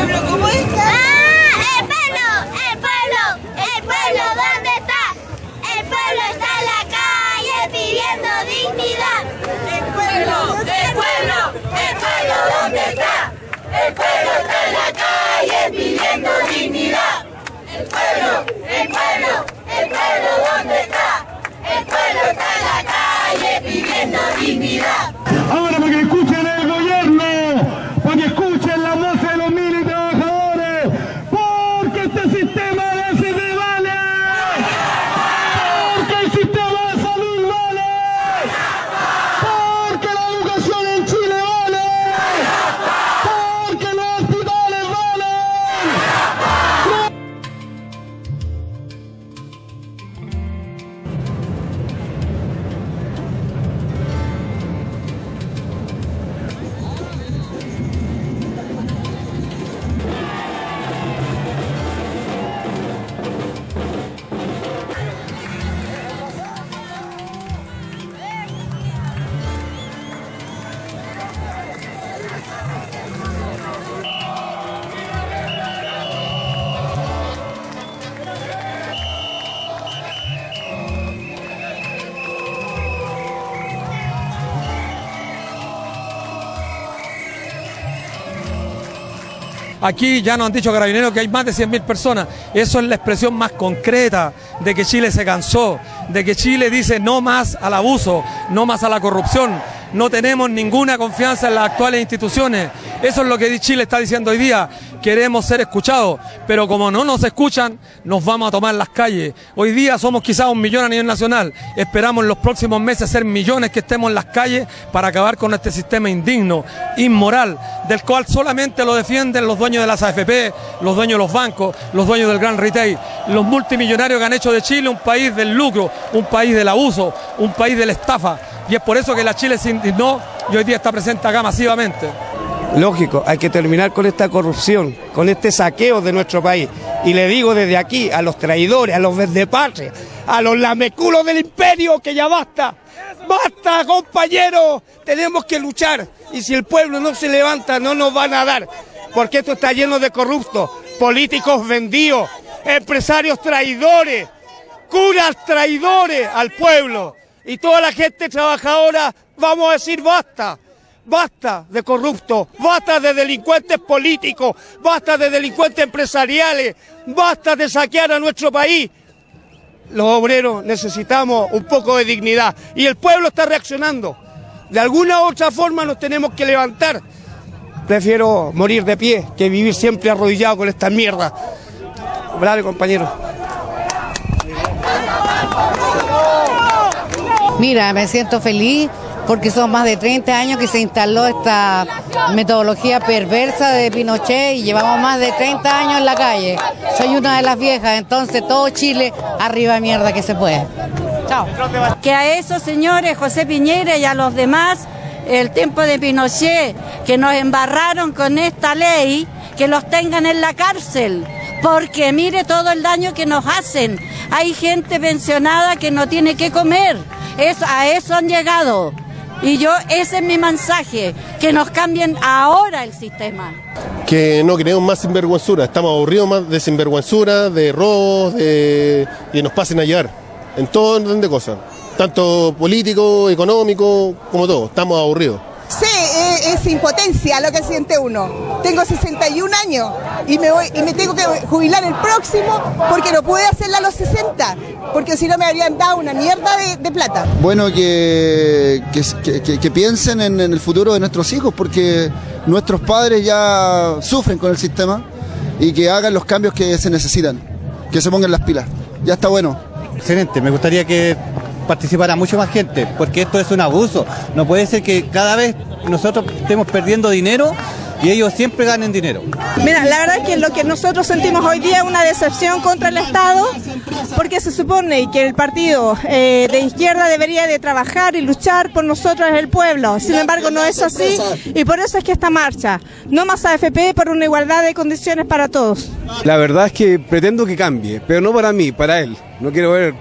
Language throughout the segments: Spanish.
pueblo cómo está? ¡Ah! ¡El pueblo! ¡El pueblo! ¡El pueblo! ¿Dónde está? El pueblo está en la calle pidiendo dignidad. El pueblo, el pueblo, el pueblo ¿dónde está? El pueblo está en la calle pidiendo dignidad. El pueblo, el pueblo, el pueblo ¿dónde está? El pueblo está en la calle pidiendo dignidad. Aquí ya nos han dicho carabineros que hay más de 100.000 personas. Eso es la expresión más concreta de que Chile se cansó, de que Chile dice no más al abuso, no más a la corrupción. No tenemos ninguna confianza en las actuales instituciones. Eso es lo que Chile está diciendo hoy día. Queremos ser escuchados, pero como no nos escuchan, nos vamos a tomar las calles. Hoy día somos quizás un millón a nivel nacional. Esperamos en los próximos meses ser millones que estemos en las calles para acabar con este sistema indigno, inmoral, del cual solamente lo defienden los dueños de las AFP, los dueños de los bancos, los dueños del gran retail, los multimillonarios que han hecho de Chile un país del lucro, un país del abuso, un país de la estafa. Y es por eso que la Chile se indignó y hoy día está presente acá masivamente. Lógico, hay que terminar con esta corrupción, con este saqueo de nuestro país. Y le digo desde aquí a los traidores, a los patria, a los lameculos del imperio, que ya basta. Basta, compañeros. Tenemos que luchar. Y si el pueblo no se levanta, no nos van a dar. Porque esto está lleno de corruptos, políticos vendidos, empresarios traidores, curas traidores al pueblo. Y toda la gente trabajadora, vamos a decir basta. Basta de corruptos, basta de delincuentes políticos, basta de delincuentes empresariales, basta de saquear a nuestro país. Los obreros necesitamos un poco de dignidad y el pueblo está reaccionando. De alguna u otra forma nos tenemos que levantar. Prefiero morir de pie que vivir siempre arrodillado con esta mierda. Bravo, compañero. Mira, me siento feliz porque son más de 30 años que se instaló esta metodología perversa de Pinochet y llevamos más de 30 años en la calle. Soy una de las viejas, entonces todo Chile arriba mierda que se puede. Chao. Que a esos señores, José Piñera y a los demás, el tiempo de Pinochet, que nos embarraron con esta ley, que los tengan en la cárcel. Porque mire todo el daño que nos hacen. Hay gente pensionada que no tiene que comer. A eso han llegado. Y yo, ese es mi mensaje, que nos cambien ahora el sistema. que no queremos más sinvergüenzura, estamos aburridos más de sinvergüenzura, de robos, de que nos pasen a llevar, en todo orden de cosas, tanto político, económico, como todo, estamos aburridos. Sí, eh, es impotencia lo que siente uno. Tengo 61 años y me, voy, y me tengo que jubilar el próximo porque no pude hacerla a los 60, porque si no me habrían dado una mierda de, de plata. Bueno, que, que, que- que piensen en, en el futuro de nuestros hijos, porque nuestros padres ya sufren con el sistema y que hagan los cambios que se necesitan, que se pongan las pilas. Ya está bueno. Excelente, me gustaría que participara mucho más gente, porque esto es un abuso. No puede ser que cada vez nosotros estemos perdiendo dinero y ellos siempre ganen dinero. Mira, la verdad es que lo que nosotros sentimos hoy día es una decepción contra el Estado, porque se supone que el partido eh, de izquierda debería de trabajar y luchar por nosotros, el pueblo. Sin embargo, no es así y por eso es que esta marcha, no más AFP por una igualdad de condiciones para todos. La verdad es que pretendo que cambie, pero no para mí, para él. No quiero ver,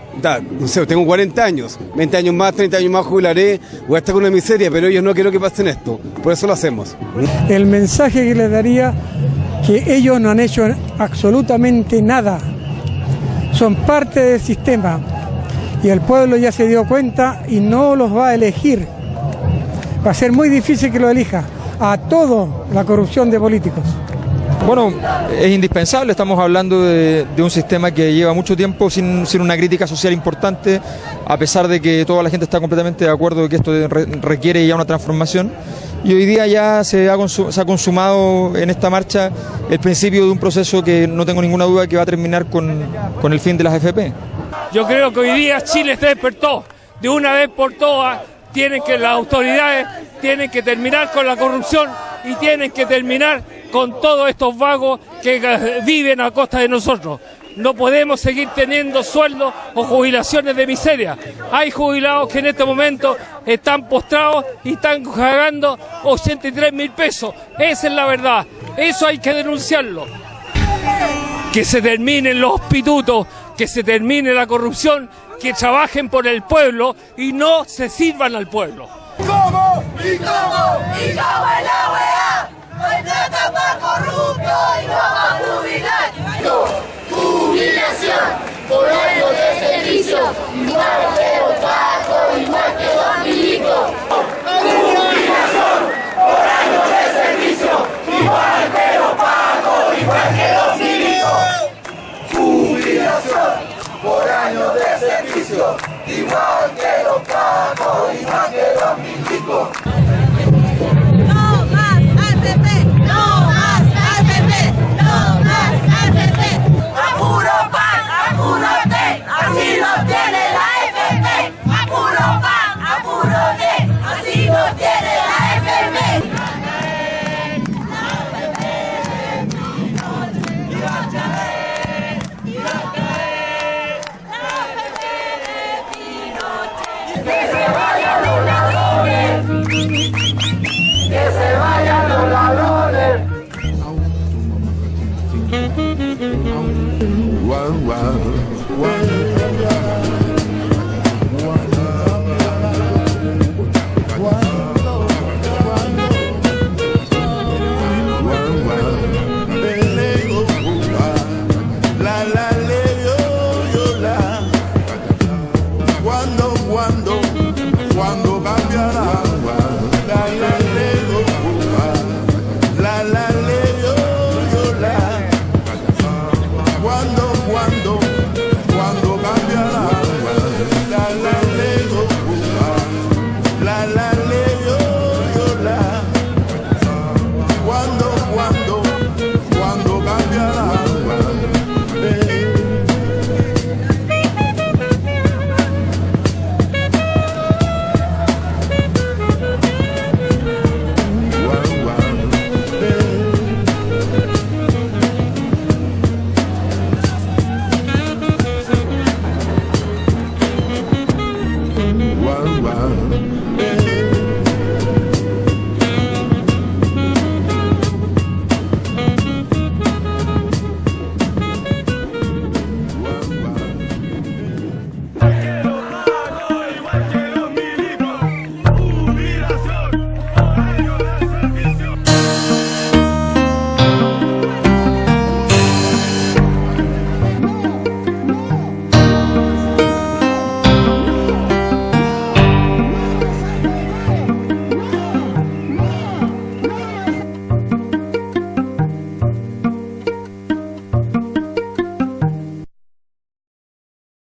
no sé, tengo 40 años, 20 años más, 30 años más jubilaré, voy a estar con una miseria, pero ellos no quiero que pasen esto, por eso lo hacemos. El mensaje que les daría que ellos no han hecho absolutamente nada. Son parte del sistema y el pueblo ya se dio cuenta y no los va a elegir. Va a ser muy difícil que lo elija a todo la corrupción de políticos. Bueno, es indispensable, estamos hablando de, un sistema que lleva mucho tiempo sin, una crítica social importante, a pesar de que toda la gente está completamente de acuerdo de que esto re, requiere ya una transformación. Y hoy día ya se ha, se ha, consumado en esta marcha el principio de un proceso que no tengo ninguna duda que va a terminar con, con el fin de las FP. Yo creo que hoy día Chile se despertó de una vez por todas. Tienen que las autoridades tienen que terminar con la corrupción y tienen que terminar con todos estos vagos que viven a costa de nosotros. No podemos seguir teniendo sueldos o jubilaciones de miseria. Hay jubilados que en este momento están postrados y están pagando 83 mil pesos. Esa es la verdad. Eso hay que denunciarlo. Que se terminen los pitutos, que se termine la corrupción, que trabajen por el pueblo y no se sirvan al pueblo. ¿Cómo? ¿Y cómo? ¿Y cómo es la? ¡Hay plata para corrupto y no para jubilar! ¡No! ¡Jubilación! Por año de servicio, igual que los bajos, igual que los milicos. ¡Jubilación! Por año de servicio, igual que los bajos, igual que los milicos. ¡Jubilación! Por año de servicio, igual que los bajos, igual que los milicos.